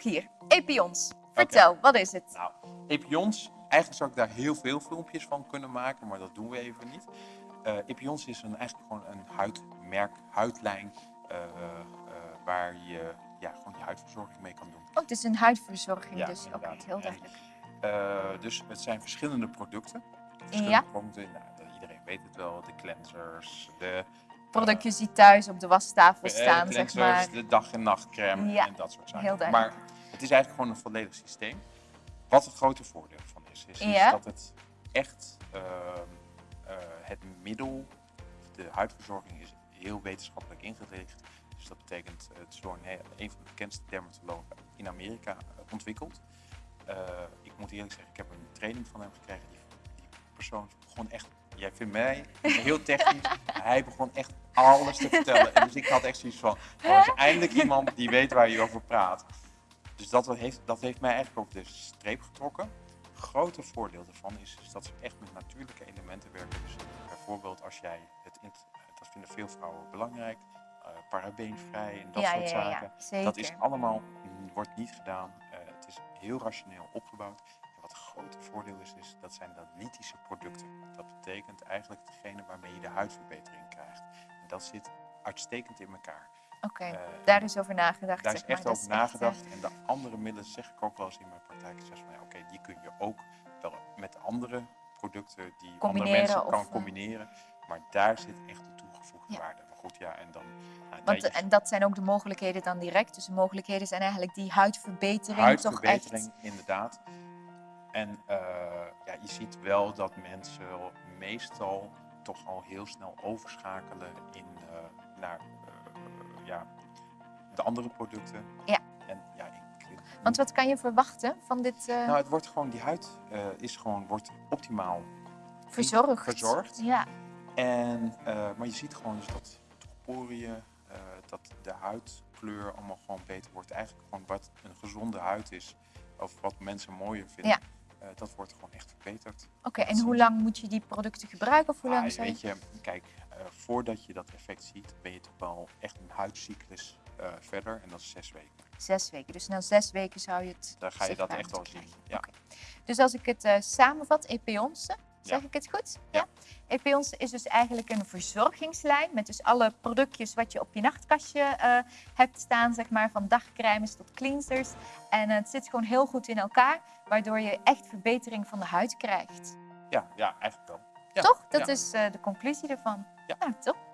hier. Epions. Vertel, wat is het? Nou, Epions, eigenlijk zou ik daar heel veel filmpjes van kunnen maken, maar dat doen we even niet. Uh, Epions is een, eigenlijk gewoon een huidmerk, huidlijn, uh, uh, waar je ja, gewoon je huidverzorging mee kan doen. Oh, het is een huidverzorging ja, dus. Oké, okay, heel duidelijk. dus het zijn verschillende producten. Verschillende ja. Producten, nou, iedereen weet het wel, de cleansers, de productjes die thuis op de wastafel staan, de zeg maar. De dag- en nachtcreme ja, en dat soort zaken. Heel duidelijk. Maar het is eigenlijk gewoon een volledig systeem. Wat het grote voordeel van is, is, is dat het echt uh, uh, het middel, de huidverzorging is heel wetenschappelijk ingericht. Dus dat betekent, uh, het is door een, een, van de bekendste dermatologen in Amerika ontwikkeld. ik moet eerlijk zeggen, ik heb een training van hem gekregen. Die, die persoon begon echt jij vindt mij heel technisch. Hij begon echt alles te vertellen. En dus ik had echt zoiets van, er is eindelijk iemand die weet waar je over praat. Dus dat heeft, dat heeft mij eigenlijk ook de streep getrokken. Het grote voordeel daarvan is, is, dat ze echt met natuurlijke elementen werken. Dus bijvoorbeeld als jij het, dat vinden veel vrouwen belangrijk, uh, parabeenvrij en dat soort zaken. Ja, dat is allemaal, wordt niet gedaan. Uh, het is heel rationeel opgebouwd. Grote voordeel is, is dat zijn de lithische producten. Dat betekent eigenlijk degene waarmee je de huidverbetering krijgt. En dat zit uitstekend in elkaar. Oké, uh, daar is over nagedacht. Daar is echt over nagedacht. En de andere middelen zeg ik ook wel eens in mijn praktijk. Ik zeg van oké, die kun je ook wel met andere producten die andere mensen kan eh, combineren. Maar daar zit echt de toegevoegde waarde. Maar goed, ja, en dan... Nou, Want, en dat zijn ook de mogelijkheden dan direct. Dus de mogelijkheden zijn eigenlijk die huidverbetering, huidverbetering toch echt... inderdaad. En uh, ja, je ziet wel dat mensen meestal toch al heel snel overschakelen in, uh, naar ja, de andere producten. Ja. En, ja ik, Want wat kan je verwachten van dit? Uh... Nou, het wordt gewoon, die huid uh, is gewoon, wordt optimaal verzorgd. verzorgd. Ja. En, uh, maar je ziet gewoon dus dat poriën, dat de huidkleur allemaal gewoon beter wordt. Eigenlijk gewoon wat een gezonde huid is, of wat mensen mooier vinden. Ja. Uh, dat wordt gewoon echt verbeterd. Oké, en hoe lang moet je die producten gebruiken? Of hoe lang ah, weet je, kijk, uh, voordat je dat effect ziet, ben je toch wel echt een huidcyclus uh, verder. En dat is zes weken. Zes weken. Dus na zes weken zou je het Daar ga je dat echt wel zien. Ja. Okay. Dus als ik het samenvat, Epeonse, zeg ik het goed? Ja. Epeonse is dus eigenlijk een verzorgingslijn met dus alle productjes wat je op je nachtkastje uh, hebt staan, zeg maar, van dagcremes tot cleansers. En het zit gewoon heel goed in elkaar, waardoor je echt verbetering van de huid krijgt. Ja, ja eigenlijk wel. Ja. Toch? Dat is uh, de conclusie ervan. Ja. Nou, top.